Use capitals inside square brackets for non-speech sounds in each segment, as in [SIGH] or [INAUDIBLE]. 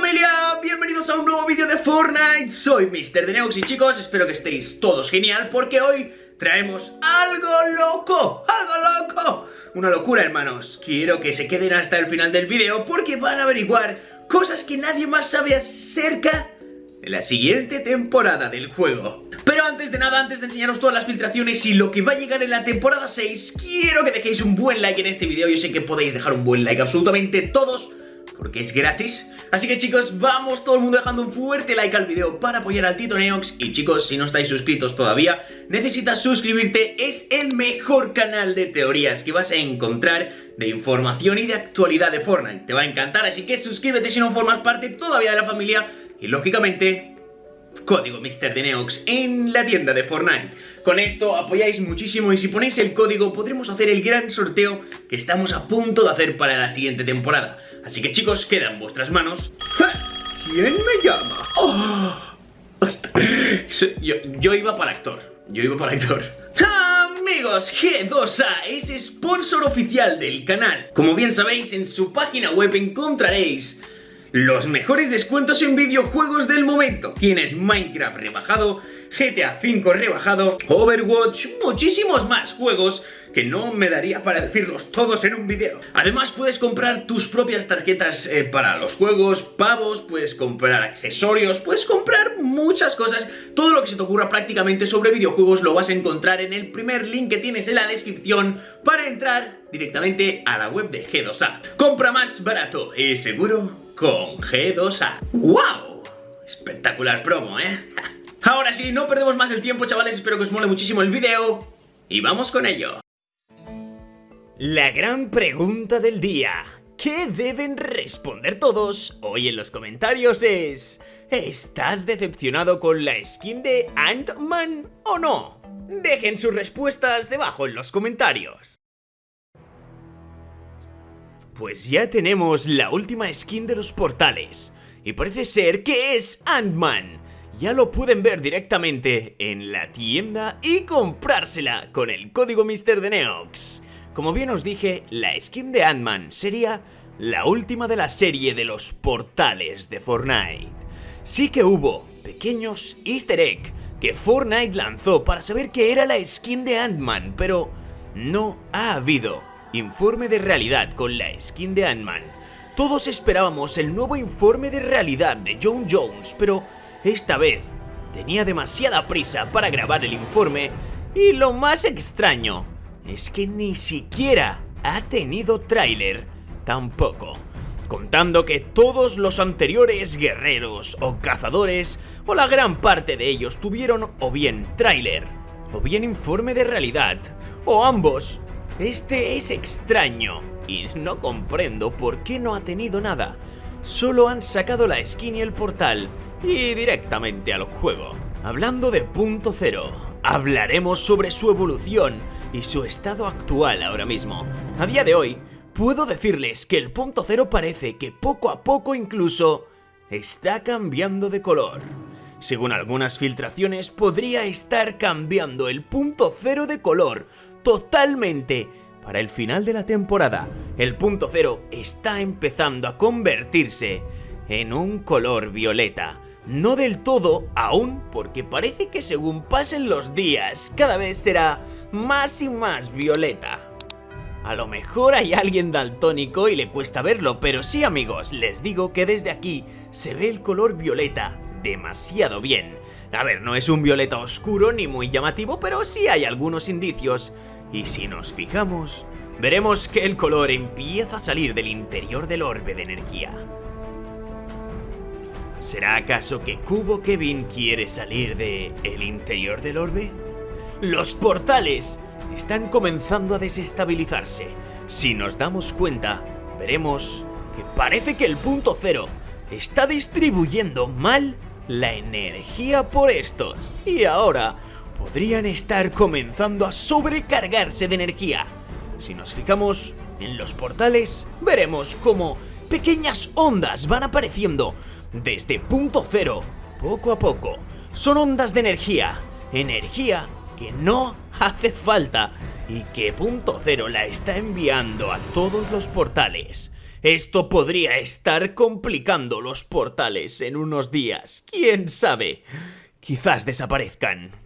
familia, bienvenidos a un nuevo vídeo de Fortnite. Soy Mr. Deneox y chicos, espero que estéis todos genial Porque hoy traemos algo loco, algo loco. Una locura hermanos, quiero que se queden hasta el final del vídeo Porque van a averiguar cosas que nadie más sabe acerca de la siguiente temporada del juego. Pero antes de nada, antes de enseñaros todas las filtraciones y lo que va a llegar en la temporada 6 Quiero que dejéis un buen like en este vídeo. Yo sé que podéis dejar un buen like absolutamente todos porque es gratis Así que chicos, vamos todo el mundo dejando un fuerte like al video para apoyar al Tito Neox. Y chicos, si no estáis suscritos todavía, necesitas suscribirte. Es el mejor canal de teorías que vas a encontrar de información y de actualidad de Fortnite. Te va a encantar, así que suscríbete si no formas parte todavía de la familia. Y lógicamente, código MrDeneox en la tienda de Fortnite. Con esto apoyáis muchísimo y si ponéis el código podremos hacer el gran sorteo que estamos a punto de hacer para la siguiente temporada. Así que chicos, queda en vuestras manos. ¿Quién me llama? Yo, iba para actor. Yo iba para actor. Amigos, G2A es sponsor oficial del canal. Como bien sabéis, en su página web encontraréis los mejores descuentos en videojuegos del momento. Tienes Minecraft rebajado, GTA V rebajado, Overwatch, muchísimos más juegos que no me daría para decirlos todos en un vídeo. Además puedes comprar tus propias tarjetas eh, para los juegos, pavos, puedes comprar accesorios, puedes comprar muchas cosas. Todo lo que se te ocurra prácticamente sobre videojuegos lo vas a encontrar en el primer link que tienes en la descripción para entrar directamente a la web de G2A. Compra más barato y seguro con G2A. ¡Wow! Espectacular promo, ¿eh? [LAUGHS] Ahora sí, no perdemos más el tiempo, chavales. Espero que os mole muchísimo el vídeo. Y vamos con ello. La gran pregunta del día. ¿Qué deben responder todos hoy en los comentarios es... ¿Estás decepcionado con la skin de Ant-Man o no? Dejen sus respuestas debajo en los comentarios. Pues ya tenemos la última skin de los portales. Y parece ser que es Ant-Man. Ya lo pueden ver directamente en la tienda y comprársela con el código MrDeneox. Como bien os dije, la skin de Ant-Man sería la última de la serie de los portales de Fortnite. Sí que hubo pequeños easter egg que Fortnite lanzó para saber qué era la skin de Ant-Man, pero no ha habido informe de realidad con la skin de Ant-Man. Todos esperábamos el nuevo informe de realidad de John Jones, pero esta vez tenía demasiada prisa para grabar el informe y lo más extraño es que ni siquiera ha tenido tráiler tampoco. Contando que todos los anteriores guerreros o cazadores, o la gran parte de ellos tuvieron o bien tráiler, o bien informe de realidad, o ambos. Este es extraño, y no comprendo por qué no ha tenido nada. Solo han sacado la skin y el portal, y directamente al juego. Hablando de punto cero, hablaremos sobre su evolución, y su estado actual ahora mismo. A día de hoy, puedo decirles que el punto cero parece que poco a poco incluso está cambiando de color. Según algunas filtraciones, podría estar cambiando el punto cero de color totalmente para el final de la temporada. El punto cero está empezando a convertirse en un color violeta. No del todo aún, porque parece que según pasen los días, cada vez será más y más violeta. A lo mejor hay alguien daltónico y le cuesta verlo, pero sí amigos, les digo que desde aquí se ve el color violeta demasiado bien. A ver, no es un violeta oscuro ni muy llamativo, pero sí hay algunos indicios. Y si nos fijamos, veremos que el color empieza a salir del interior del orbe de energía. ¿Será acaso que Cubo Kevin quiere salir de el interior del orbe? Los portales están comenzando a desestabilizarse. Si nos damos cuenta, veremos que parece que el punto cero está distribuyendo mal la energía por estos. Y ahora podrían estar comenzando a sobrecargarse de energía. Si nos fijamos en los portales, veremos cómo pequeñas ondas van apareciendo desde punto cero, poco a poco. Son ondas de energía, energía que no [LAUGHS] hace falta y que punto cero la está enviando a todos los portales. Esto podría estar complicando los portales en unos días. ¿Quién sabe? Quizás desaparezcan.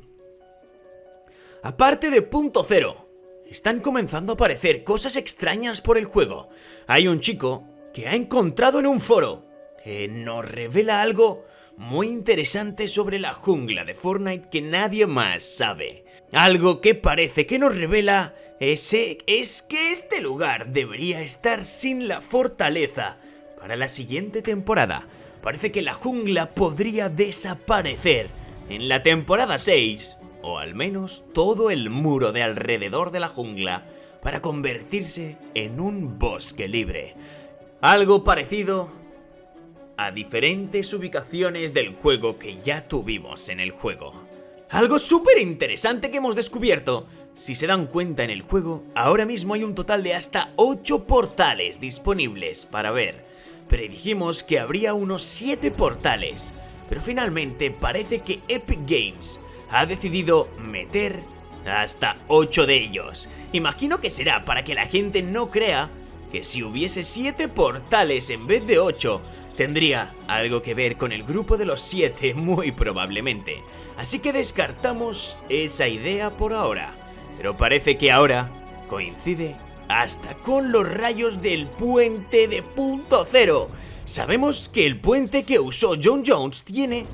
Aparte de punto cero, están comenzando a aparecer cosas extrañas por el juego. Hay un chico que ha encontrado en un foro que nos revela algo muy interesante sobre la jungla de Fortnite que nadie más sabe. Algo que parece que nos revela ese es que este lugar debería estar sin la fortaleza para la siguiente temporada. Parece que la jungla podría desaparecer en la temporada 6, o al menos todo el muro de alrededor de la jungla, para convertirse en un bosque libre. Algo parecido a diferentes ubicaciones del juego que ya tuvimos en el juego. Algo súper interesante que hemos descubierto. Si se dan cuenta en el juego, ahora mismo hay un total de hasta 8 portales disponibles para ver. Predijimos que habría unos 7 portales, pero finalmente parece que Epic Games ha decidido meter hasta 8 de ellos. Imagino que será para que la gente no crea que si hubiese 7 portales en vez de 8, tendría algo que ver con el grupo de los 7 [LAUGHS] muy probablemente. Así que descartamos esa idea por ahora. Pero parece que ahora coincide hasta con los rayos del puente de punto cero. Sabemos que el puente que usó John Jones tiene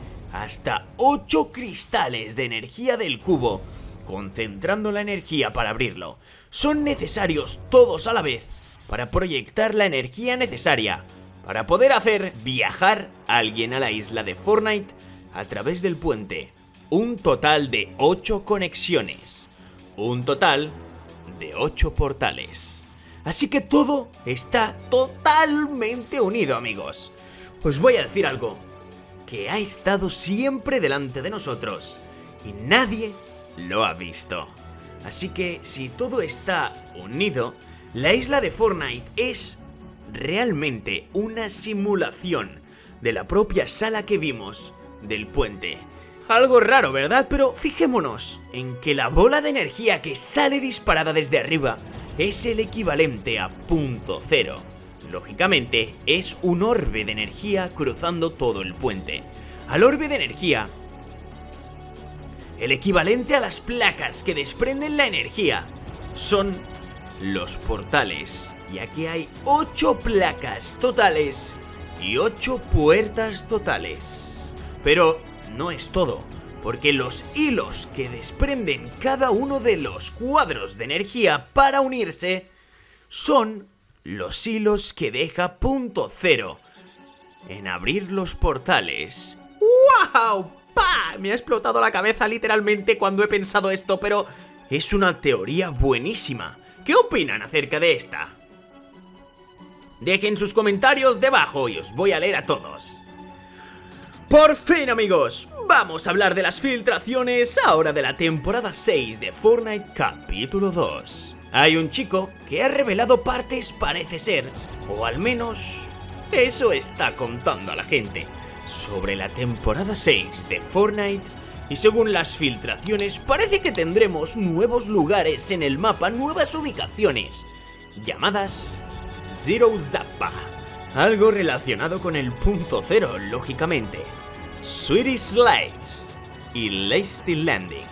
hasta 8 cristales de energía del cubo, concentrando la energía para abrirlo. Son necesarios todos a la vez para proyectar la energía necesaria para poder hacer viajar a alguien a la isla de Fortnite a través del puente. Un total de 8 conexiones. Un total de 8 portales. Así que todo está totalmente unido, amigos. Os voy a decir algo que ha estado siempre delante de nosotros y nadie lo ha visto. Así que si todo está unido, la isla de Fortnite es realmente una simulación de la propia sala que vimos del puente. Algo raro, ¿verdad? Pero fijémonos en que la bola de energía que sale disparada desde arriba es el equivalente a punto cero. Lógicamente, es un orbe de energía cruzando todo el puente. Al orbe de energía, el equivalente a las placas que desprenden la energía, son los portales. Y aquí hay 8 placas totales y 8 puertas totales. Pero no es todo, porque los hilos que desprenden cada uno de los cuadros de energía para unirse son los hilos que deja punto cero en abrir los portales. ¡Wow! ¡Pa! Me ha explotado la cabeza literalmente cuando he pensado esto, pero es una teoría buenísima. ¿Qué opinan acerca de esta? Dejen sus comentarios debajo y os voy a leer a todos. Por fin amigos, vamos a hablar de las filtraciones ahora de la temporada 6 de Fortnite capítulo 2. Hay un chico que ha revelado partes parece ser, o al menos eso está contando a la gente, sobre la temporada 6 de Fortnite y según las filtraciones parece que tendremos nuevos lugares en el mapa, nuevas ubicaciones, llamadas Zero Zappa. Algo relacionado con el punto cero, lógicamente. Sweetie Slides y Lasty Landing.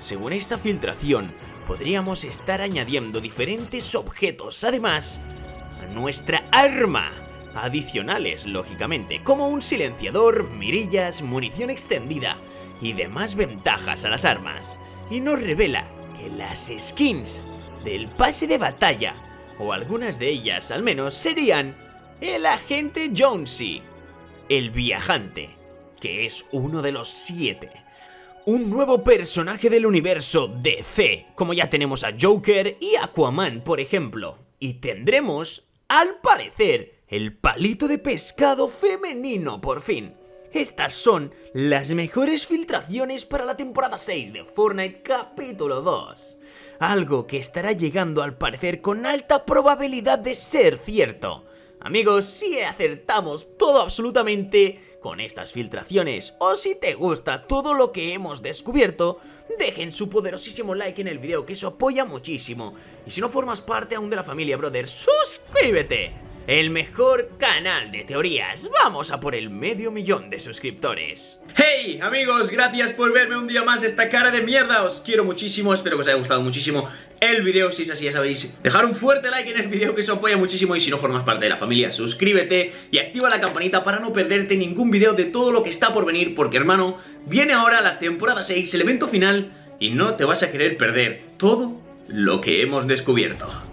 Según esta filtración, podríamos estar añadiendo diferentes objetos, además, a nuestra arma. Adicionales, lógicamente, como un silenciador, mirillas, munición extendida, y demás ventajas a las armas, y nos revela que las skins del pase de batalla, o algunas de ellas al menos, serían el agente Jonesy, el viajante, que es uno de los siete, un nuevo personaje del universo DC, como ya tenemos a Joker y Aquaman, por ejemplo, y tendremos, al parecer, el palito de pescado femenino por fin. Estas son las mejores filtraciones para la temporada 6 de Fortnite capítulo 2. Algo que estará llegando al parecer con alta probabilidad de ser cierto. Amigos, si acertamos todo absolutamente con estas filtraciones o si te gusta todo lo que hemos descubierto, dejen su poderosísimo like en el video que eso apoya muchísimo. Y si no formas parte aún de la familia Brother, suscríbete. El mejor canal de teorías. Vamos a por el medio millón de suscriptores. Hey amigos, gracias por verme un día más. Esta cara de mierda Os quiero muchísimo, espero que os haya gustado muchísimo el video. Si es así ya sabéis, dejar un fuerte like en el video que os apoya muchísimo. Y si no formas parte de la familia, suscríbete y activa la campanita para no perderte ningún video de todo lo que está por venir Porque hermano, viene ahora la temporada 6, el evento final Y no te vas a querer perder todo lo que hemos descubierto